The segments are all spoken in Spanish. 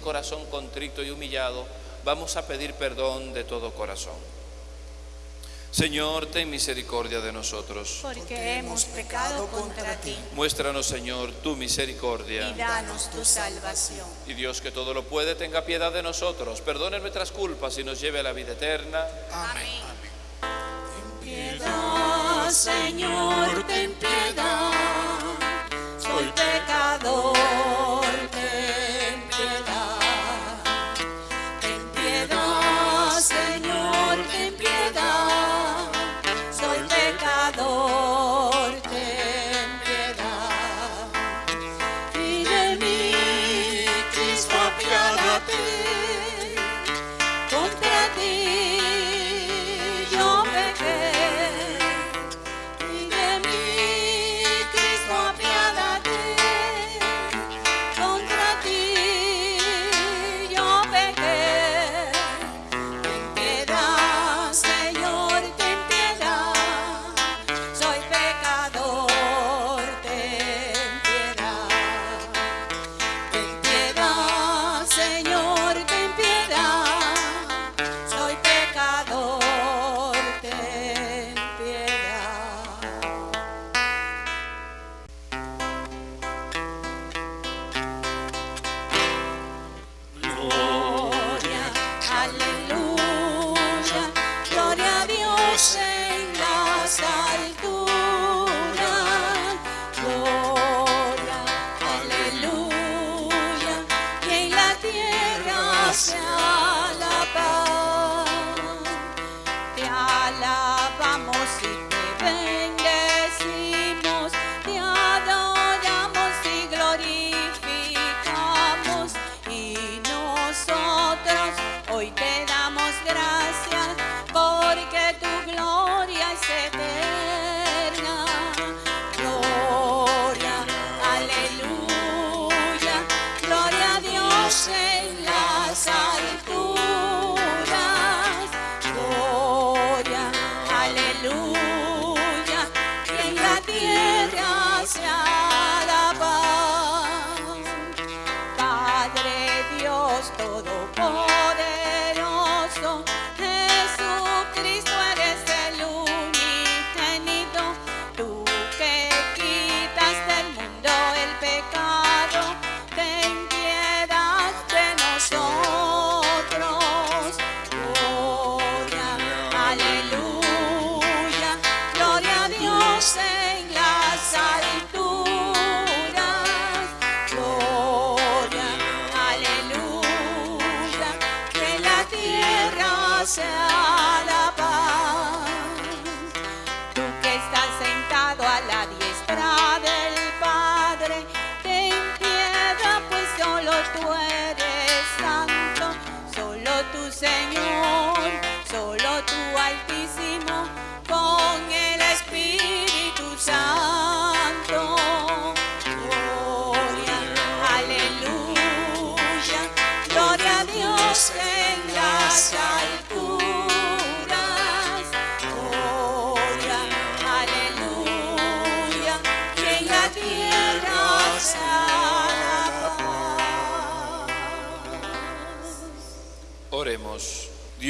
corazón contrito y humillado vamos a pedir perdón de todo corazón. Señor, ten misericordia de nosotros. porque hemos pecado contra ti Muéstranos, Señor, tu y misericordia. danos tu salvación. Y Dios que todo lo puede, tenga piedad de nosotros, perdone nuestras culpas y nos lleve a la vida eterna. Amén. Piedad, Señor, ten piedad.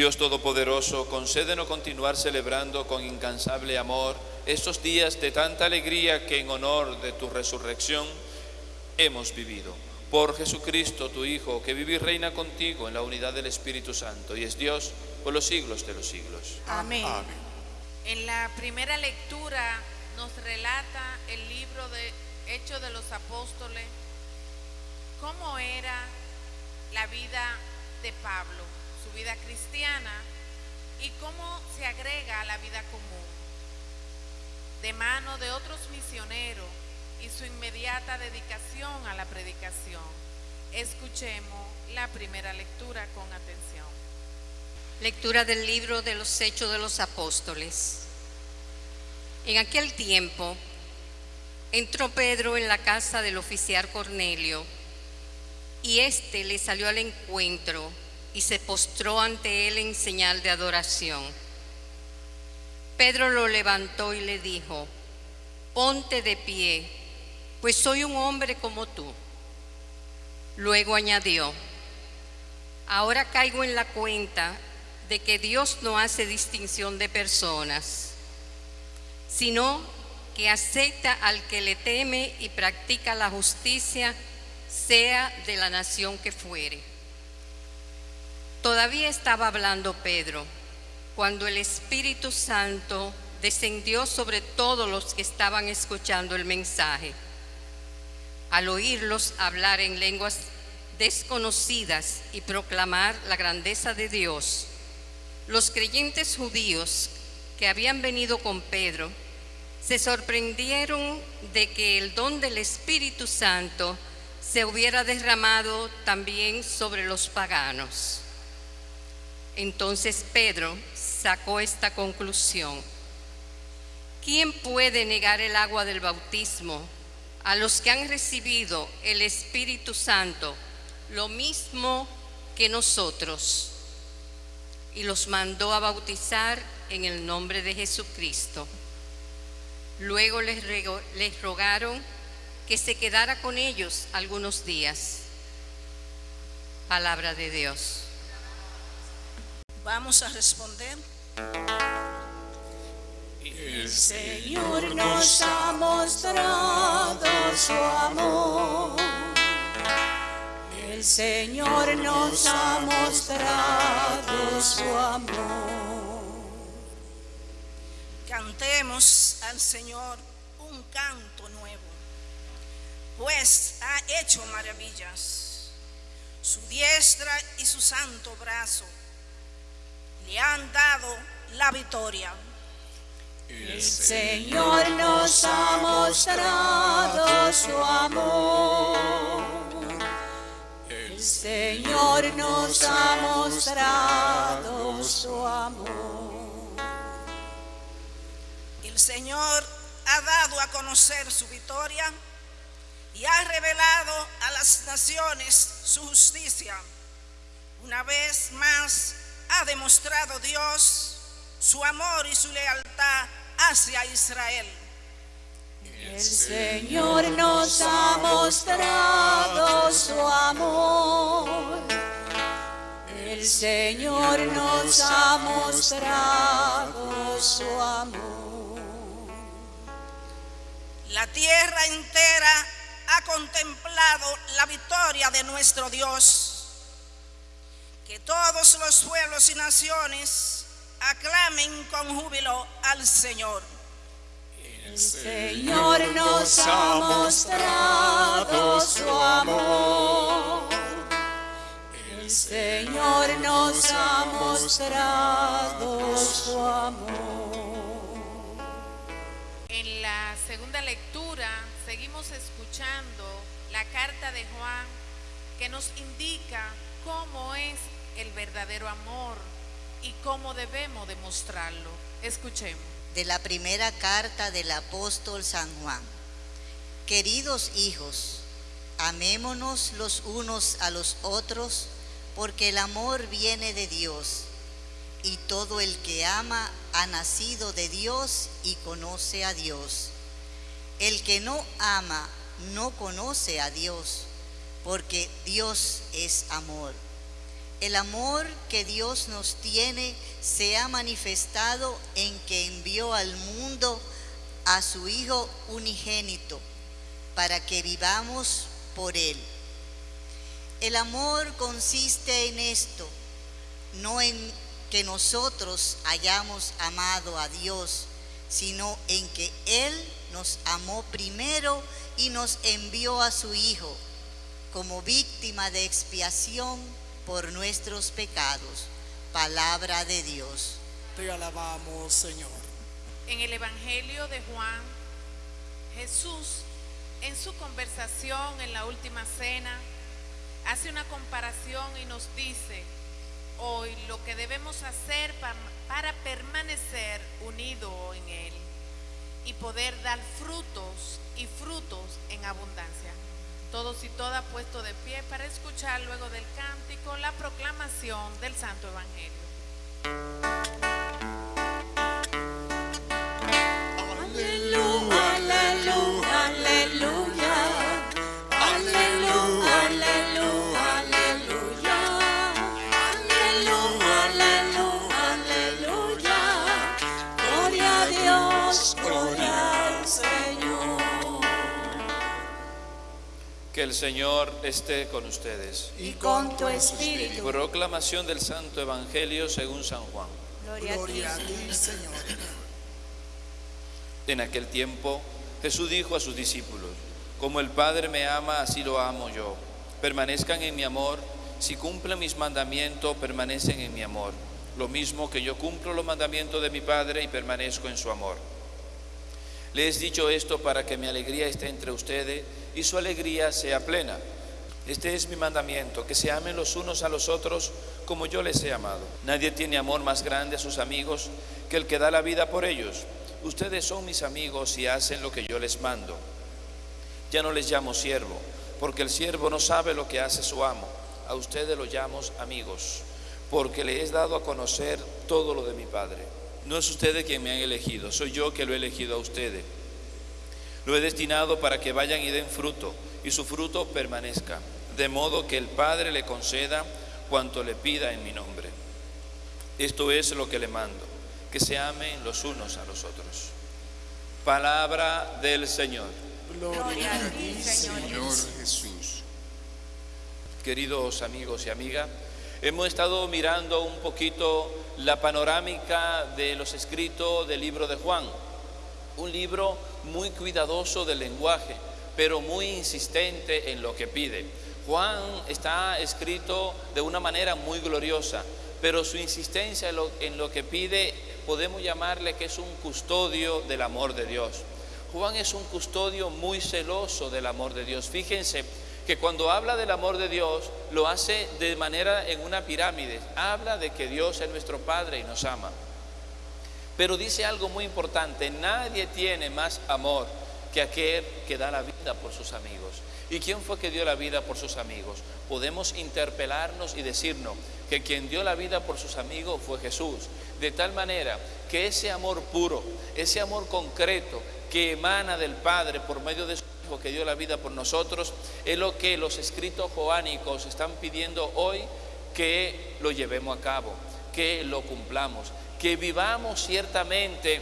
Dios Todopoderoso, concédenos continuar celebrando con incansable amor estos días de tanta alegría que en honor de tu resurrección hemos vivido. Por Jesucristo, tu Hijo, que vive y reina contigo en la unidad del Espíritu Santo y es Dios por los siglos de los siglos. Amén. En la primera lectura nos relata el libro de Hechos de los Apóstoles, cómo era la vida de Pablo, su vida cristiana y cómo se agrega a la vida común. De mano de otros misioneros, y su inmediata dedicación a la predicación. Escuchemos la primera lectura con atención. Lectura del libro de los Hechos de los Apóstoles. En aquel tiempo entró Pedro en la casa del oficial Cornelio y éste le salió al encuentro y se postró ante él en señal de adoración. Pedro lo levantó y le dijo, ponte de pie, pues soy un hombre como tú. Luego añadió, ahora caigo en la cuenta de que Dios no hace distinción de personas, sino que acepta al que le teme y practica la justicia, sea de la nación que fuere. Todavía estaba hablando Pedro cuando el Espíritu Santo descendió sobre todos los que estaban escuchando el mensaje. Al oírlos hablar en lenguas desconocidas y proclamar la grandeza de Dios, los creyentes judíos que habían venido con Pedro se sorprendieron de que el don del Espíritu Santo se hubiera derramado también sobre los paganos. Entonces Pedro sacó esta conclusión. ¿Quién puede negar el agua del bautismo a los que han recibido el Espíritu Santo lo mismo que nosotros? Y los mandó a bautizar en el nombre de Jesucristo. Luego les, les rogaron que se quedara con ellos algunos días. Palabra de Dios. Vamos a responder. El Señor nos ha mostrado su amor. El Señor nos ha mostrado su amor. Cantemos al Señor un canto nuevo, pues ha hecho maravillas. Su diestra y su santo brazo le han dado la victoria. El Señor nos ha mostrado su amor. El Señor nos ha mostrado su amor. El Señor ha dado a conocer su victoria y ha revelado a las naciones su justicia. Una vez más ha demostrado Dios su amor y su lealtad hacia Israel. El Señor nos ha mostrado su amor. El Señor nos ha mostrado su amor. La tierra entera ha contemplado la victoria de nuestro Dios. Que todos los pueblos y naciones aclamen con júbilo al Señor. El Señor nos ha mostrado su amor. El Señor nos ha mostrado su amor. En la segunda lectura seguimos escuchando la carta de Juan que nos indica cómo es el verdadero amor y cómo debemos demostrarlo. Escuchemos. de la primera carta del apóstol San Juan. Queridos hijos, amémonos los unos a los otros, porque el amor viene de Dios, y todo el que ama ha nacido de Dios y conoce a Dios. El que no ama no conoce a Dios, porque Dios es amor. El amor que Dios nos tiene se ha manifestado en que envió al mundo a su Hijo unigénito para que vivamos por Él. El amor consiste en esto, no en que nosotros hayamos amado a Dios, sino en que Él nos amó primero y nos envió a su Hijo como víctima de expiación por nuestros pecados. Palabra de Dios. Te alabamos, Señor. En el Evangelio de Juan, Jesús en su conversación en la última cena, hace una comparación y nos dice hoy lo que debemos hacer pa- para permanecer unidos en Él y poder dar frutos y frutos en abundancia. Todos y todas puestos de pie para escuchar luego del cántico la proclamación del Santo Evangelio. Aleluya, aleluya. Aleluya, Que el Señor esté con ustedes. Y con tu espíritu. Proclamación del Santo Evangelio según San Juan. Gloria a ti, Gloria a ti, Señor. En aquel tiempo Jesús dijo a sus discípulos, como el Padre me ama, así lo amo yo. Permanezcan en mi amor, si cumplen mis mandamientos, permanecen en mi amor. Lo mismo que yo cumplo los mandamientos de mi Padre y permanezco en su amor. Les he dicho esto para que mi alegría esté entre ustedes y su alegría sea plena. Este es mi mandamiento, que se amen los unos a los otros como yo les he amado. Nadie tiene amor más grande a sus amigos que el que da la vida por ellos. Ustedes son mis amigos y hacen lo que yo les mando. Ya no les llamo siervo, porque el siervo no sabe lo que hace su amo. A ustedes los llamo amigos, porque les he dado a conocer todo lo de mi Padre. No es ustedes quien me han elegido, soy yo que lo he elegido a ustedes. Lo he destinado para que vayan y den fruto, y su fruto permanezca, de modo que el Padre le conceda cuanto le pida en mi nombre. Esto es lo que le mando, que se amen los unos a los otros. Palabra del Señor. Gloria a ti, Señor. Jesús. Queridos amigos y amigas, hemos estado mirando un poquito la panorámica de los escritos del libro de Juan. Un libro muy cuidadoso del lenguaje, pero muy insistente en lo que pide. Juan está escrito de una manera muy gloriosa, pero su insistencia en lo, que pide podemos llamarle que es un custodio del amor de Dios. Juan es un custodio muy celoso del amor de Dios. Fíjense que cuando habla del amor de Dios lo hace de manera en una pirámide. Habla de que Dios es nuestro Padre y nos ama. Pero dice algo muy importante, nadie tiene más amor que aquel que da la vida por sus amigos. ¿Y quién fue que dio la vida por sus amigos? Podemos interpelarnos y decirnos que quien dio la vida por sus amigos fue Jesús. De tal manera que ese amor puro, ese amor concreto que emana del Padre por medio de su Que dio la vida por nosotros, es lo que los escritos joánicos están pidiendo hoy que lo llevemos a cabo, que lo cumplamos, que vivamos ciertamente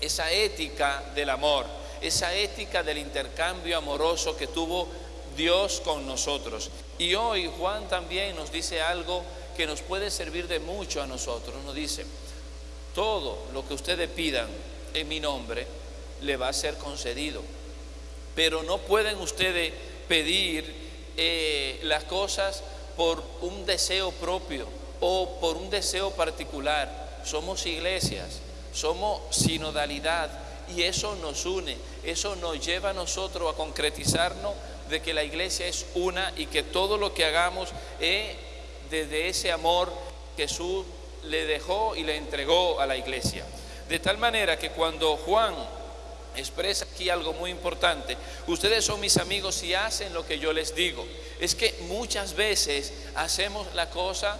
esa ética del amor, esa ética del intercambio amoroso que tuvo Dios con nosotros. Y hoy Juan también nos dice algo que nos puede servir de mucho a nosotros. Nos dice, todo lo que ustedes pidan en mi nombre le va a ser concedido. Pero no pueden ustedes pedir eh, las cosas por un deseo propio o por un deseo particular. Somos iglesias, somos sinodalidad y eso nos une, eso nos lleva a nosotros a concretizarnos de que la iglesia es una y que todo lo que hagamos es desde ese amor que Jesús le dejó y le entregó a la iglesia. De tal manera que cuando Juan expresa aquí algo muy importante. Ustedes son mis amigos y hacen lo que yo les digo. Es que muchas veces hacemos la cosa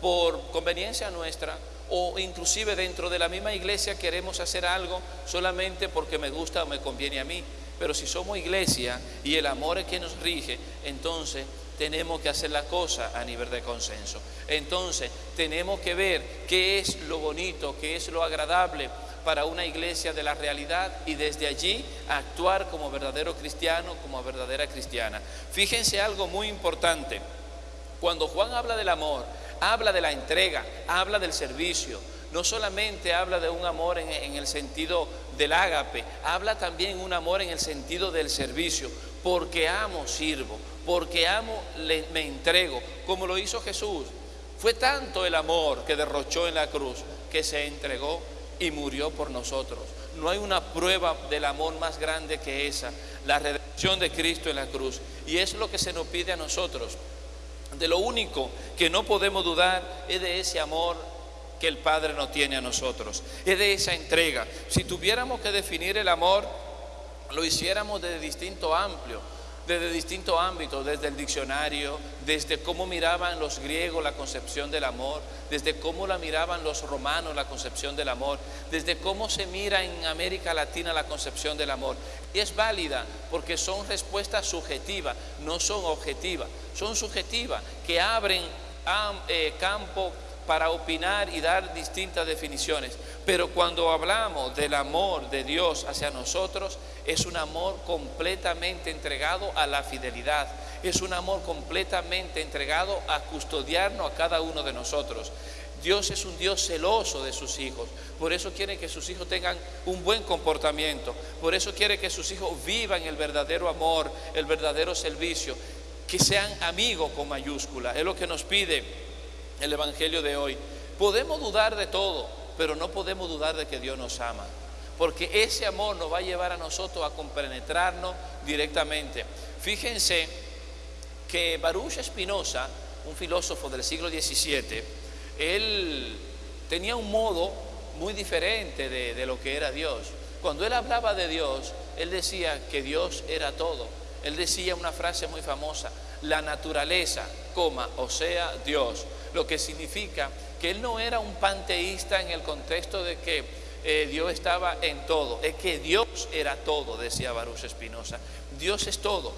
por conveniencia nuestra o inclusive dentro de la misma iglesia queremos hacer algo solamente porque me gusta o me conviene a mí. Pero si somos iglesia y el amor es quien nos rige, entonces tenemos que hacer la cosa a nivel de consenso. Entonces tenemos que ver qué es lo bonito, qué es lo agradable para una iglesia de la realidad y desde allí actuar como verdadero cristiano, como verdadera cristiana. Fíjense algo muy importante. Cuando Juan habla del amor, habla de la entrega, habla del servicio. No solamente habla de un amor en, el sentido del ágape, habla también un amor en el sentido del servicio. Porque amo, sirvo. Porque amo, le- me entrego. Como lo hizo Jesús. Fue tanto el amor que derrochó en la cruz que se entregó y murió por nosotros. no hay una prueba del amor más grande que esa, la redención de Cristo en la cruz. Y es lo que se nos pide a nosotros. De lo único que no podemos dudar es de ese amor que el Padre nos tiene a nosotros, es de esa entrega. Si tuviéramos que definir el amor, lo hiciéramos desde distinto amplio, desde distintos ámbitos, desde el diccionario, desde cómo miraban los griegos la concepción del amor, desde cómo la miraban los romanos la concepción del amor, desde cómo se mira en América Latina la concepción del amor. Es válida porque son respuestas subjetivas, no son objetivas, son subjetivas que abren eh, campo para opinar y dar distintas definiciones. Pero cuando hablamos del amor de Dios hacia nosotros, es un amor completamente entregado a la fidelidad, es un amor completamente entregado a custodiarnos a cada uno de nosotros. Dios es un Dios celoso de sus hijos, por eso quiere que sus hijos tengan un buen comportamiento, por eso quiere que sus hijos vivan el verdadero amor, el verdadero servicio, que sean amigos con mayúscula, es lo que nos pide el Evangelio de hoy. Podemos dudar de todo, pero no podemos dudar de que Dios nos ama. Porque ese amor nos va a llevar a nosotros a compenetrarnos directamente. Fíjense que Baruch Espinosa, un filósofo del siglo XVII, él tenía un modo muy diferente de, de lo que era Dios. Cuando él hablaba de Dios, él decía que Dios era todo. Él decía una frase muy famosa, la naturaleza, coma, o sea, Dios lo que significa que él no era un panteísta en el contexto de que eh, Dios estaba en todo, es que Dios era todo, decía Baruch Espinosa. Dios es todo.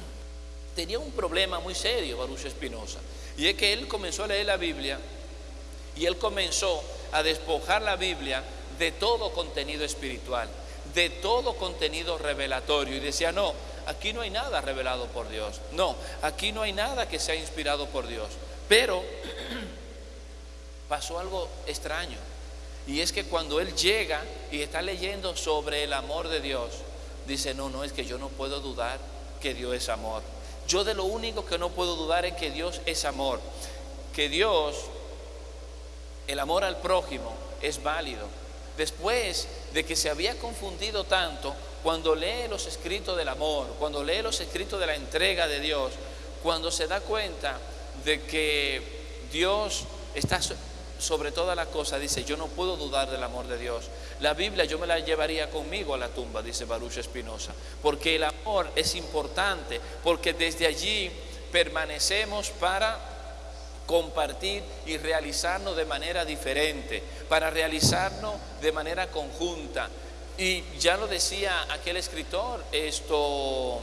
Tenía un problema muy serio Baruch Espinosa, y es que él comenzó a leer la Biblia y él comenzó a despojar la Biblia de todo contenido espiritual, de todo contenido revelatorio, y decía, no, aquí no hay nada revelado por Dios, no, aquí no hay nada que sea inspirado por Dios. Pero pasó algo extraño. Y es que cuando él llega y está leyendo sobre el amor de Dios, dice, no, no, es que yo no puedo dudar que Dios es amor. Yo de lo único que no puedo dudar es que Dios es amor. Que Dios, el amor al prójimo, es válido. Después de que se había confundido tanto, cuando lee los escritos del amor, cuando lee los escritos de la entrega de Dios, cuando se da cuenta de que Dios está sobre toda la cosa, dice, yo no puedo dudar del amor de Dios. La Biblia yo me la llevaría conmigo a la tumba, dice Baruch Espinosa, porque el amor es importante, porque desde allí permanecemos para compartir y realizarnos de manera diferente, para realizarnos de manera conjunta. Y ya lo decía aquel escritor, esto,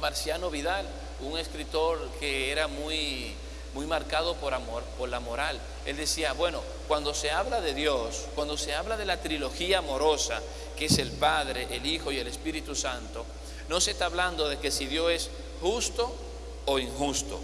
Marciano Vidal, un escritor que era muy, muy marcado por amor, por la moral. Él decía, bueno, cuando se habla de Dios, cuando se habla de la trilogía amorosa, que es el Padre, el Hijo y el Espíritu Santo, no se está hablando de que si Dios es justo o injusto.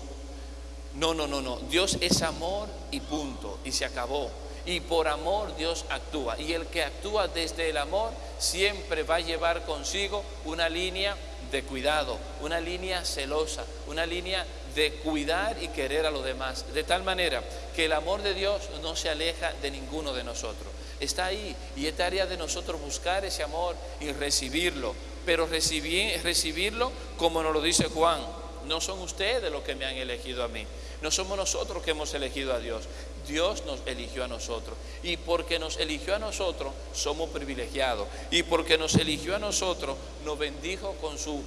No, no, no, no. Dios es amor y punto. Y se acabó. Y por amor Dios actúa. Y el que actúa desde el amor siempre va a llevar consigo una línea de cuidado, una línea celosa, una línea de cuidar y querer a los demás, de tal manera que el amor de Dios no se aleja de ninguno de nosotros. Está ahí y es tarea de nosotros buscar ese amor y recibirlo, pero recibir, recibirlo como nos lo dice Juan, no son ustedes los que me han elegido a mí, no somos nosotros que hemos elegido a Dios, Dios nos eligió a nosotros. Y porque nos eligió a nosotros, somos privilegiados. Y porque nos eligió a nosotros, nos bendijo con su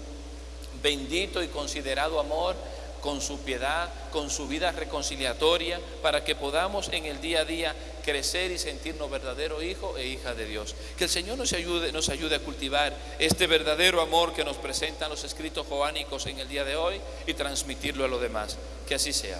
bendito y considerado amor, con su piedad, con su vida reconciliatoria, para que podamos en el día a día crecer y sentirnos verdadero hijo e hija de Dios. Que el Señor nos ayude, nos ayude a cultivar este verdadero amor que nos presentan los escritos joánicos en el día de hoy y transmitirlo a los demás. Que así sea.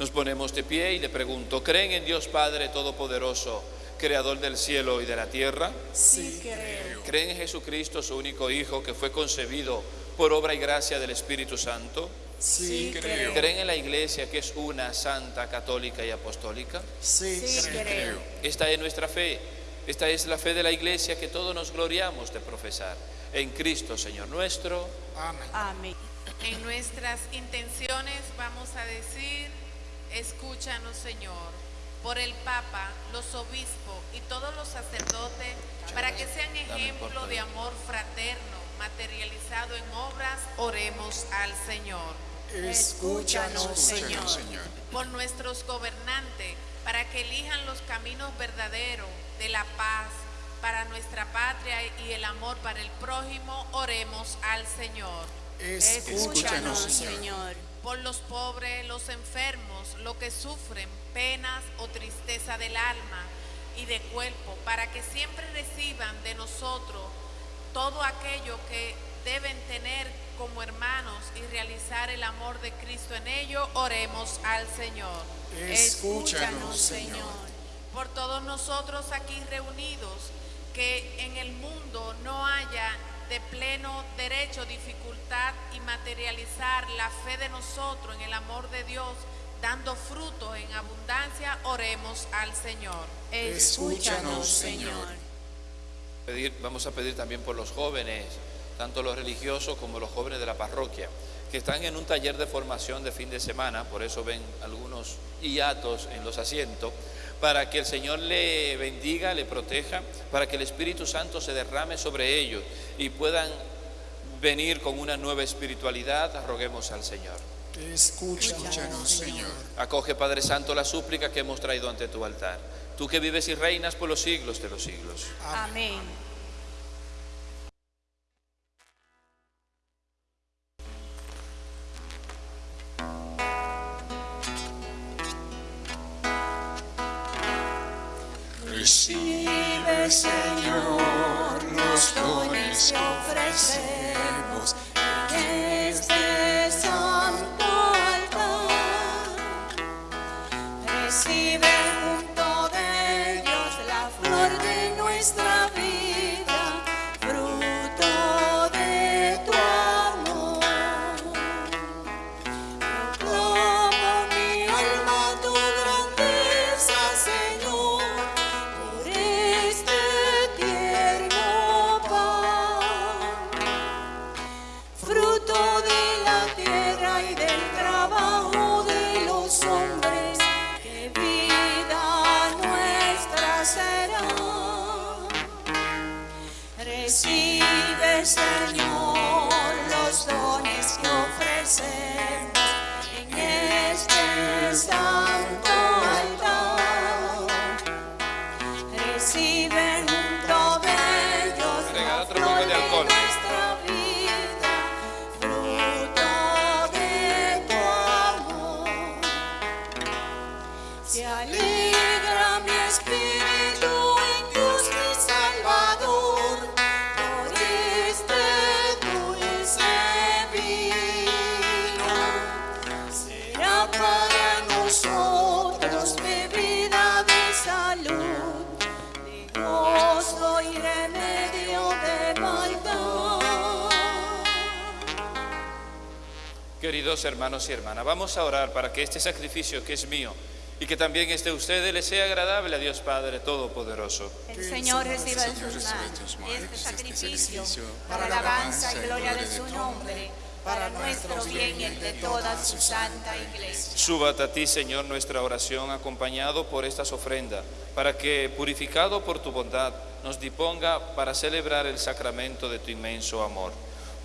Nos ponemos de pie y le pregunto, ¿creen en Dios Padre Todopoderoso, Creador del cielo y de la tierra? Sí, creo. ¿Creen en Jesucristo, su único Hijo, que fue concebido por obra y gracia del Espíritu Santo? Sí, creo. ¿Creen en la iglesia que es una, santa, católica y apostólica? Sí, creo. Esta es nuestra fe. Esta es la fe de la iglesia que todos nos gloriamos de profesar. En Cristo, Señor nuestro. Amén. Amén. En nuestras intenciones vamos a decir, escúchanos Señor. por el Papa, los obispos y todos los sacerdotes, para que sean ejemplo de amor fraterno, materializado en obras, oremos al Señor. Escúchanos, Señor. Por nuestros gobernantes, para que elijan los caminos verdaderos de la paz para nuestra patria y el amor para el prójimo, oremos al Señor. Escúchanos, Señor. Por los pobres, los enfermos, los que sufren penas o tristeza del alma y de cuerpo, para que siempre reciban de nosotros todo aquello que deben tener como hermanos y realizar el amor de Cristo en ello, oremos al Señor. Escúchanos, Señor. Por todos nosotros aquí reunidos, que en el mundo no haya de pleno derecho dificultad y materializar la fe de nosotros en el amor de Dios, dando fruto en abundancia, oremos al Señor. Escúchanos, Señor. Pedir- vamos a pedir también por los jóvenes, tanto los religiosos como los jóvenes de la parroquia, que están en un taller de formación de fin de semana, por eso ven algunos hiatos en los asientos, para que el Señor le bendiga, le proteja, para que el Espíritu Santo se derrame sobre ellos y puedan venir con una nueva espiritualidad, roguemos al Señor. Escúchanos, Señor. Acoge, Padre Santo, la súplica que hemos traído ante tu altar. Tú que vives y reinas por los siglos de los siglos. Amén. Queridos hermanos y hermanas, vamos a orar para que este sacrificio que es mío y que también es de ustedes le sea agradable a Dios Padre Todopoderoso. El Señor reciba en sus manos este sacrificio para la alabanza y gloria de su nombre, para nuestro bien y el de toda su santa iglesia. Súbata a ti, Señor, nuestra oración acompañado por estas ofrendas, para que, purificado por tu bondad, nos disponga para celebrar el sacramento de tu inmenso amor.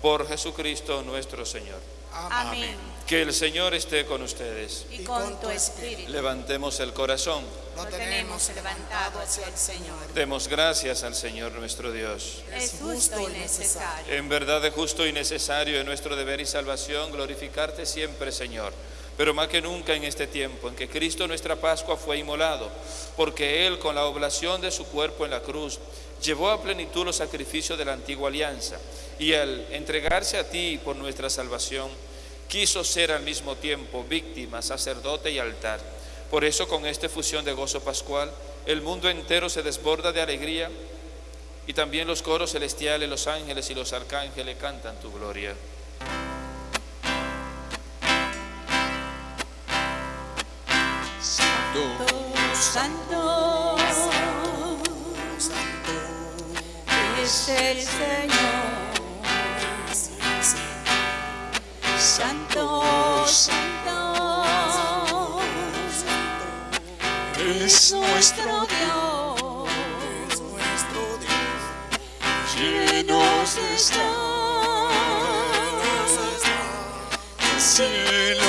Por Jesucristo nuestro Señor. Amén. Que el Señor esté con ustedes. Y con tu espíritu Levantemos el corazón. lo tenemos levantado hacia el Señor. Demos gracias al Señor nuestro Dios. Es justo y necesario. En verdad es justo y necesario en nuestro deber y salvación glorificarte siempre, Señor. Pero más que nunca en este tiempo en que Cristo nuestra Pascua fue inmolado, porque Él con la oblación de su cuerpo en la cruz llevó a plenitud los sacrificios de la antigua alianza y al entregarse a ti por nuestra salvación, quiso ser al mismo tiempo víctima, sacerdote y altar. Por eso con esta fusión de gozo pascual, el mundo entero se desborda de alegría y también los coros celestiales, los ángeles y los arcángeles cantan tu gloria. Santo, el Señor. Santo, santo, es nuestro Dios, es nuestro Dios. llenos está el cielo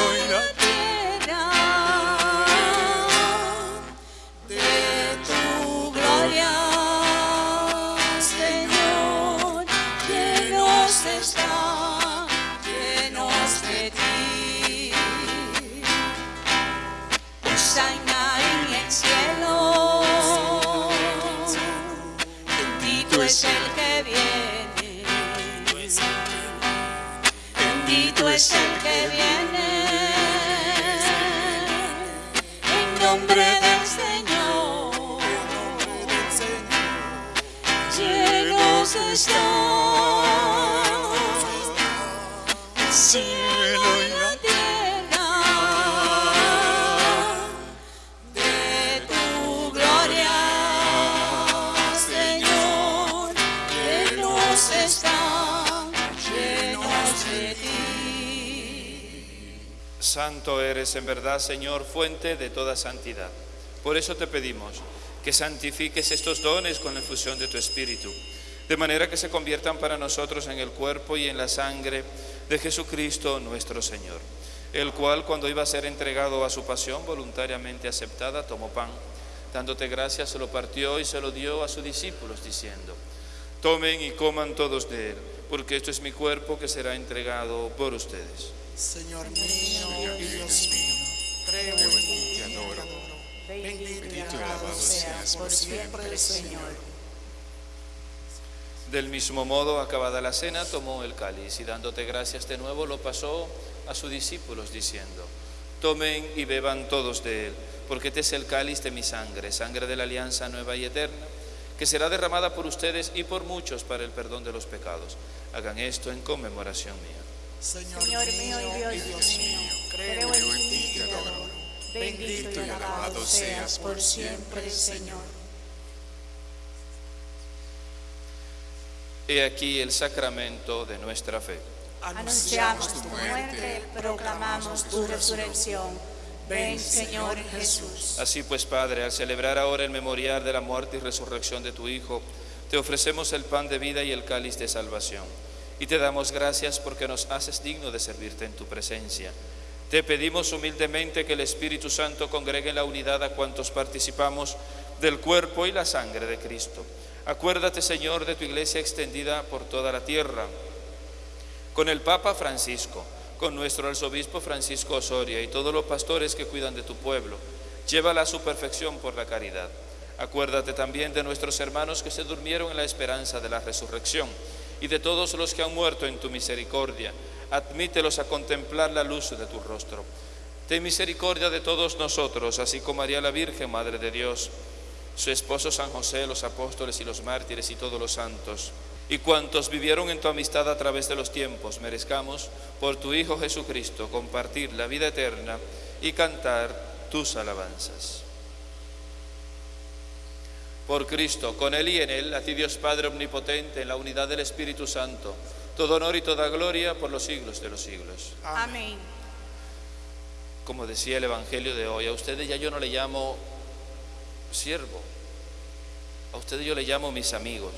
Santo eres en verdad, Señor, fuente de toda santidad. Por eso te pedimos que santifiques estos dones con la infusión de tu Espíritu, de manera que se conviertan para nosotros en el cuerpo y en la sangre de Jesucristo nuestro Señor, el cual cuando iba a ser entregado a su pasión voluntariamente aceptada, tomó pan, dándote gracias, se lo partió y se lo dio a sus discípulos, diciendo, tomen y coman todos de él, porque esto es mi cuerpo que será entregado por ustedes. Señor mío y Dios mío, creo en ti, te adoro. Bendito y alabado seas por siempre, Señor. Del mismo modo, acabada la cena, tomó el cáliz y dándote gracias de nuevo, lo pasó a sus discípulos diciendo, tomen y beban todos de él, porque este es el cáliz de mi sangre, sangre de la alianza nueva y eterna, que será derramada por ustedes y por muchos para el perdón de los pecados. Hagan esto en conmemoración mía. Señor, Señor mío y Dios mío, creo en ti, te adoro. Bendito y alabado seas por siempre, Señor. He aquí el sacramento de nuestra fe. Anunciamos tu muerte, proclamamos tu resurrección. Ven, Señor Jesús. Así pues, Padre, al celebrar ahora el memorial de la muerte y resurrección de tu Hijo, te ofrecemos el pan de vida y el cáliz de salvación. Y te damos gracias porque nos haces digno de servirte en tu presencia. Te pedimos humildemente que el Espíritu Santo congregue en la unidad a cuantos participamos del cuerpo y la sangre de Cristo. Acuérdate, Señor, de tu iglesia extendida por toda la tierra, con el Papa Francisco, con nuestro arzobispo Francisco Osoria y todos los pastores que cuidan de tu pueblo. Llévala a su perfección por la caridad. Acuérdate también de nuestros hermanos que se durmieron en la esperanza de la resurrección y de todos los que han muerto en tu misericordia. Admítelos a contemplar la luz de tu rostro. Ten misericordia de todos nosotros, así como María la Virgen, Madre de Dios, su esposo San José, los apóstoles y los mártires y todos los santos, y cuantos vivieron en tu amistad a través de los tiempos, merezcamos, por tu Hijo Jesucristo, compartir la vida eterna y cantar tus alabanzas. Por Cristo, con Él y en Él, a ti Dios Padre Omnipotente, en la unidad del Espíritu Santo, todo honor y toda gloria por los siglos de los siglos. Amén. Como decía el Evangelio de hoy, a ustedes ya yo no le llamo siervo, a ustedes yo le llamo mis amigos,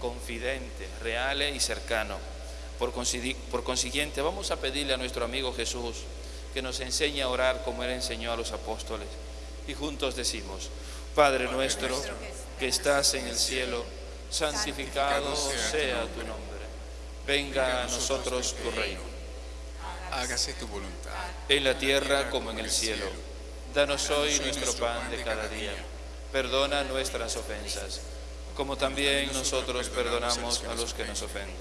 confidentes, reales y cercanos. Por, por consiguiente, vamos a pedirle a nuestro amigo Jesús que nos enseñe a orar como Él enseñó a los apóstoles. Y juntos decimos, Padre nuestro que estás en el cielo, santificado sea tu nombre. Venga a nosotros tu reino. Hágase tu voluntad. en la tierra como en el cielo. Danos hoy nuestro pan de cada día. Perdona nuestras ofensas, como también nosotros perdonamos a los que nos ofenden.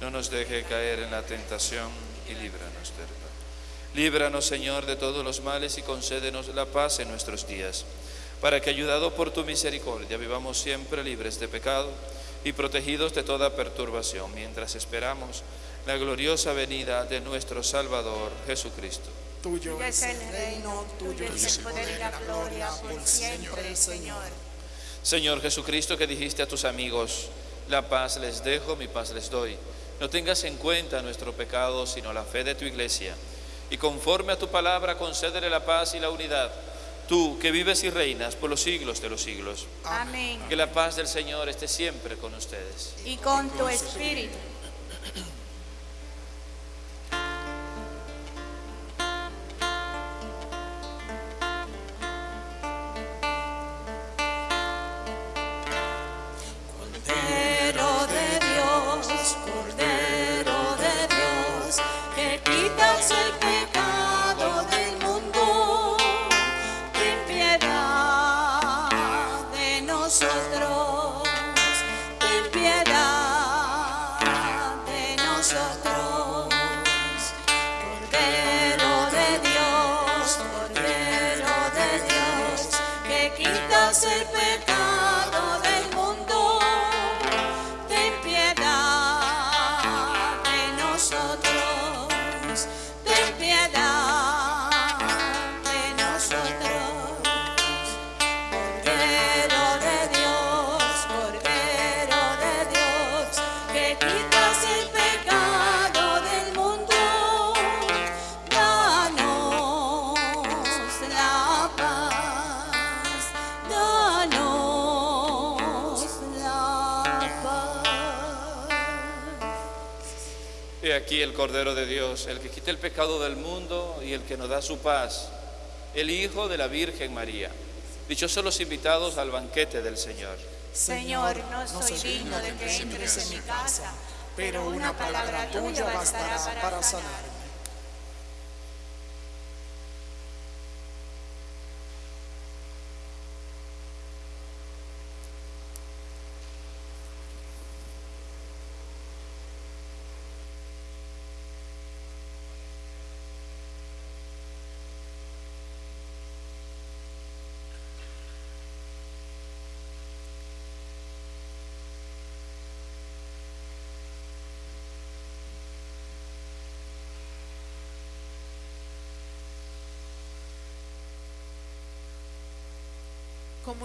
No nos deje caer en la tentación y líbranos del mal. Líbranos, Señor, de todos los males y concédenos la paz en nuestros días, para que, ayudado por tu misericordia, vivamos siempre libres de pecado y protegidos de toda perturbación, mientras esperamos la gloriosa venida de nuestro Salvador Jesucristo. Tuyo Tuyo es el reino, tuyo es el poder y la gloria por siempre, Señor. Señor Jesucristo, que dijiste a tus amigos, la paz les dejo, mi paz les doy. No tengas en cuenta nuestro pecado, sino la fe de tu iglesia. Y conforme a tu palabra, concédele la paz y la unidad. tú que vives y reinas por los siglos de los siglos. Amén. Que la paz del Señor esté siempre con ustedes. Y con tu espíritu. Cordero de Dios, el que quita el pecado del mundo y el que nos da su paz, el Hijo de la Virgen María. Dichosos los invitados al banquete del Señor. Señor, no soy digno de que entres en mi casa, pero una palabra tuya bastará para sanarme.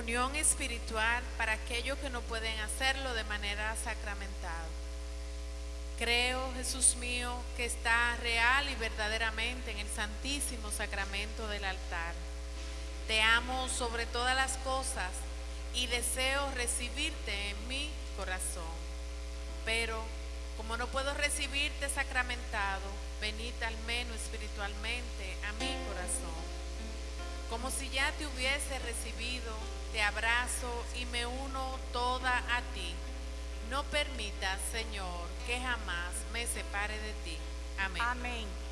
Comunión espiritual para aquellos que no pueden hacerlo de manera sacramental. Creo, Jesús mío, que está real y verdaderamente en el santísimo sacramento del altar. Te amo sobre todas las cosas y deseo recibirte en mi corazón. Pero como no puedo recibirte sacramentado, venid al menos espiritualmente a mi corazón. Como si ya te hubiese recibido, te abrazo y me uno toda a ti. No permitas, Señor, que jamás me separe de ti. Amén. Amén.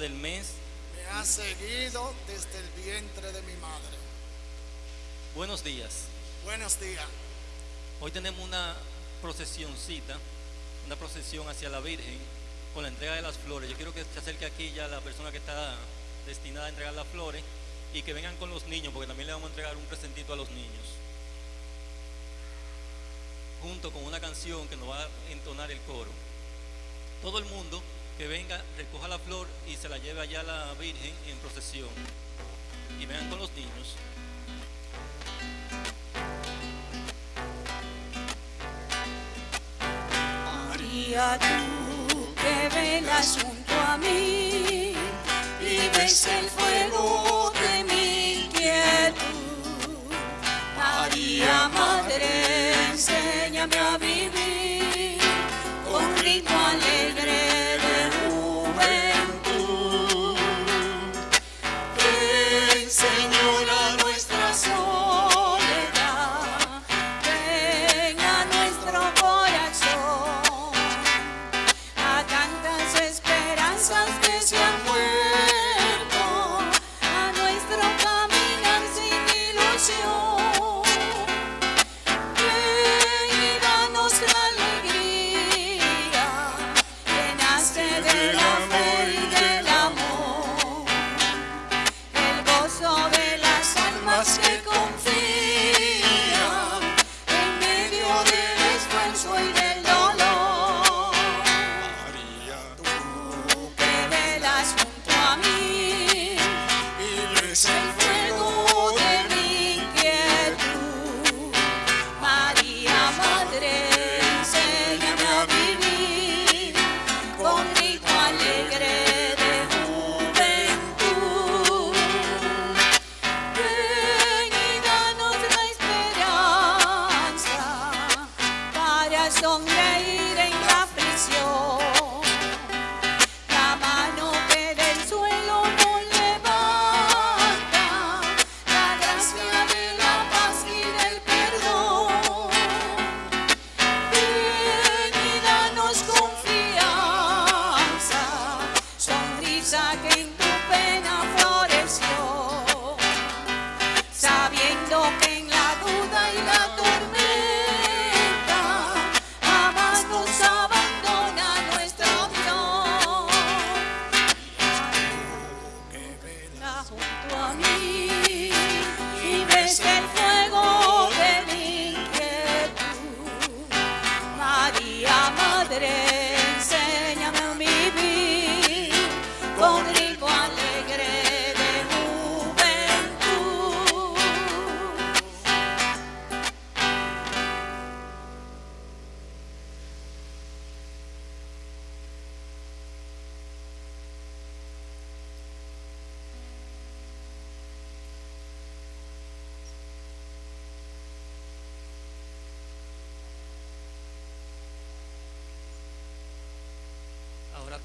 Del mes, Me ha seguido desde el vientre de mi madre. buenos días. Buenos días. Hoy tenemos una procesioncita, una procesión hacia la Virgen con la entrega de las flores. Yo quiero que se acerque aquí ya la persona que está destinada a entregar las flores y que vengan con los niños, porque también le vamos a entregar un presentito a los niños. Junto con una canción que nos va a entonar el coro. Todo el mundo que venga, recoja la flor y se la lleve allá a la Virgen en procesión. Y vengan con los niños. María, tú que velas junto a mí y ves el fuego de mi inquietud. María, Madre, enséñame a vivir con ritmo alegre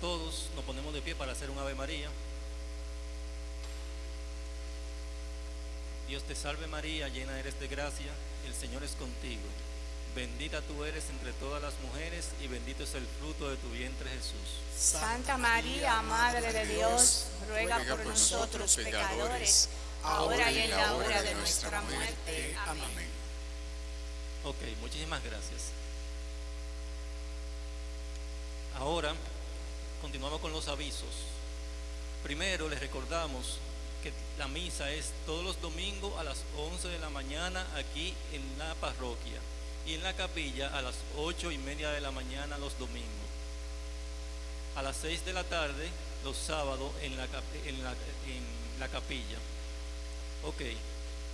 todos nos ponemos de pie para hacer un Ave María. Dios te salve María, llena eres de gracia, el Señor es contigo. Bendita tú eres entre todas las mujeres y bendito es el fruto de tu vientre Jesús. Santa María, Madre de Dios, ruega por nosotros pecadores, ahora y en la hora de nuestra muerte. Amén. Ok, muchísimas gracias. Ahora continuamos con los avisos. Primero les recordamos que la misa es todos los domingos a las 11 de la mañana aquí en la parroquia y en la capilla a las 8 y media de la mañana los domingos. A las 6 de la tarde los sábados en la, capilla. Ok.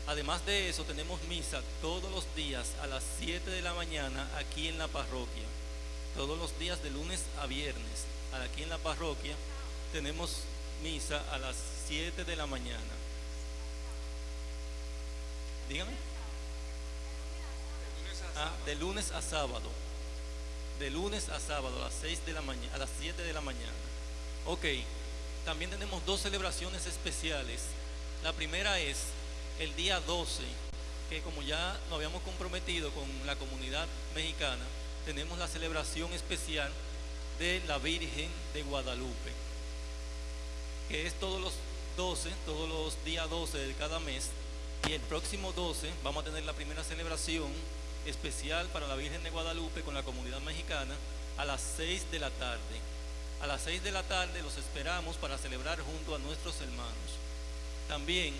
Además de eso, tenemos misa todos los días a las 7 de la mañana aquí en la parroquia. Todos los días de lunes a viernes. Aquí en la parroquia tenemos misa a las 7 de la mañana. Dígame. Ah, de lunes a sábado. De lunes a sábado a las 6 de la mañana, a las 7 de la mañana. Ok. También tenemos dos celebraciones especiales. La primera es el día 12, que como ya nos habíamos comprometido con la comunidad mexicana, tenemos la celebración especial de la Virgen de Guadalupe, que es todos los 12, todos los días 12 de cada mes. Y el próximo 12 vamos a tener la primera celebración especial para la Virgen de Guadalupe con la comunidad mexicana a las 6 de la tarde. A las 6 de la tarde los esperamos para celebrar junto a nuestros hermanos. También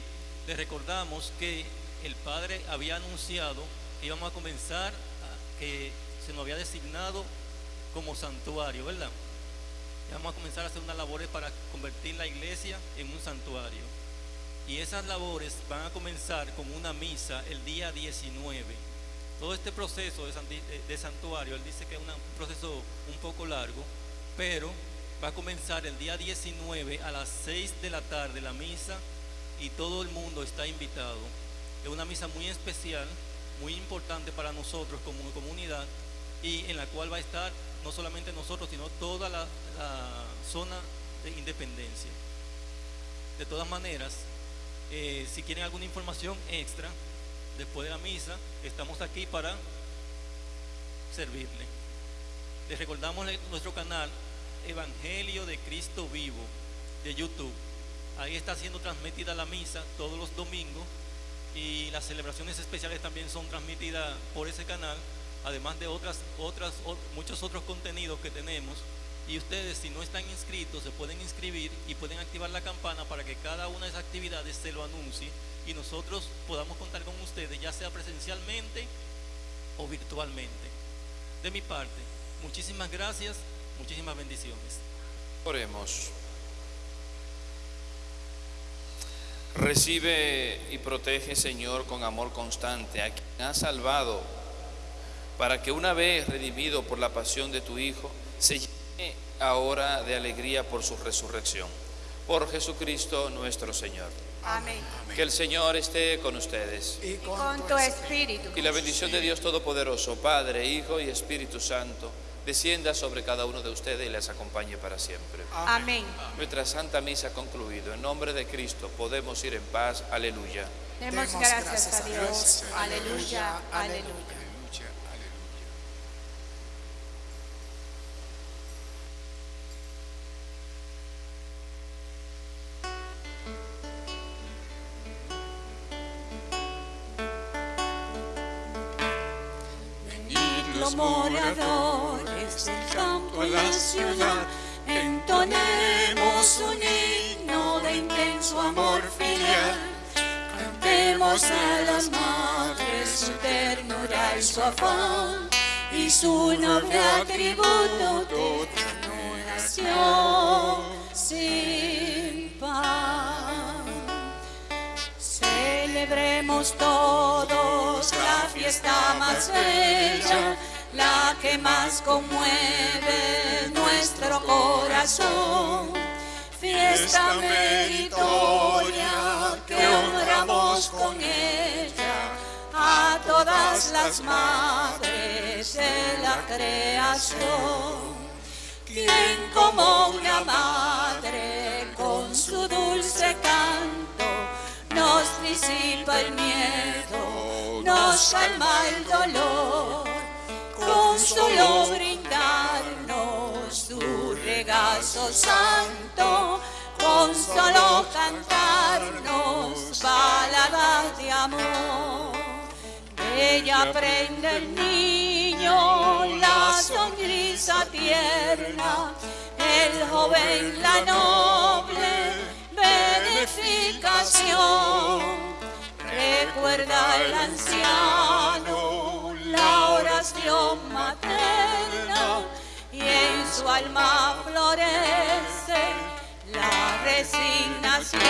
les recordamos que el Padre había anunciado que íbamos a comenzar, que se nos había designado como santuario, ¿verdad? Vamos a comenzar a hacer unas labores para convertir la iglesia en un santuario. Y esas labores van a comenzar con una misa el día 19. Todo este proceso de, santi- de- santuario, él dice que es un proceso un poco largo, pero va a comenzar el día 19 a las 6 de la tarde la misa y todo el mundo está invitado. Es una misa muy especial, muy importante para nosotros como comunidad y en la cual va a estar no solamente nosotros, sino toda la, zona de independencia. De todas maneras, eh, si quieren alguna información extra después de la misa, estamos aquí para servirle. Les recordamos nuestro canal Evangelio de Cristo Vivo de YouTube. Ahí está siendo transmitida la misa todos los domingos y las celebraciones especiales también son transmitidas por ese canal, además de otras, otras, muchos otros contenidos que tenemos. Y ustedes, si no están inscritos, se pueden inscribir y pueden activar la campana para que cada una de esas actividades se lo anuncie y nosotros podamos contar con ustedes, ya sea presencialmente o virtualmente. De mi parte, muchísimas gracias, muchísimas bendiciones. Oremos. Recibe y protege, Señor, con amor constante a quien has salvado, para que una vez redimido por la pasión de tu Hijo, se llene ahora de alegría por su resurrección. Por Jesucristo nuestro Señor. Amén. Que el Señor esté con ustedes. y Y con, tu espíritu. Y la bendición de Dios Todopoderoso, Padre, Hijo y Espíritu Santo, descienda sobre cada uno de ustedes y les acompañe para siempre. Amén. Nuestra Santa Misa ha concluido. En nombre de Cristo podemos ir en paz. Aleluya. Demos gracias a Dios. Aleluya. Aleluya, los moradores del campo a la ciudad, entonemos un himno de intenso amor filial. Cantemos a las madres su ternura y su afán, y su noble atributo de adoración sin pan. Celebremos todos la fiesta más bella, la que más conmueve nuestro corazón. Fiesta meritoria que honramos con ella a todas las madres de la creación. quien como una madre con su dulce canto nos disipa el miedo, nos calma el dolor, solo brindarnos su regazo santo, con solo cantarnos baladas de amor. Ella prende el niño, la sonrisa tierna, el joven la noble beneficación. Recuerda al anciano su alma florece la resignación.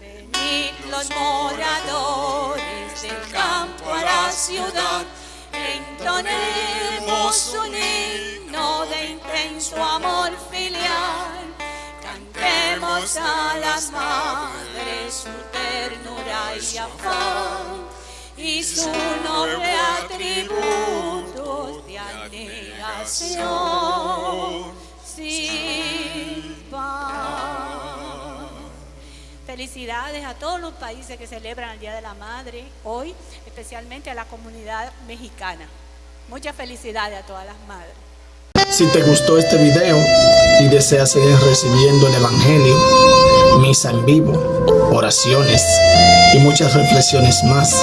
Venid los moradores del campo a la ciudad, entonemos un himno de intenso amor filial. Cantemos a las madres su ternura y afán y su noble atributo de abnegación sin pan. Felicidades a todos los países que celebran el Día de la Madre hoy, especialmente a la comunidad mexicana. Muchas felicidades a todas las madres. Si te gustó este video y deseas seguir recibiendo el Evangelio, misa en vivo, oraciones y muchas reflexiones más,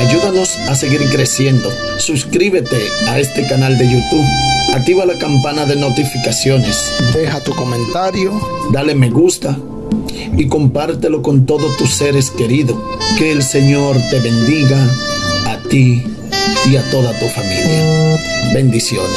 ayúdanos a seguir creciendo. Suscríbete a este canal de YouTube. Activa la campana de notificaciones. Deja tu comentario, dale me gusta y compártelo con todos tus seres queridos. Que el Señor te bendiga a ti y a toda tu familia. Bendiciones.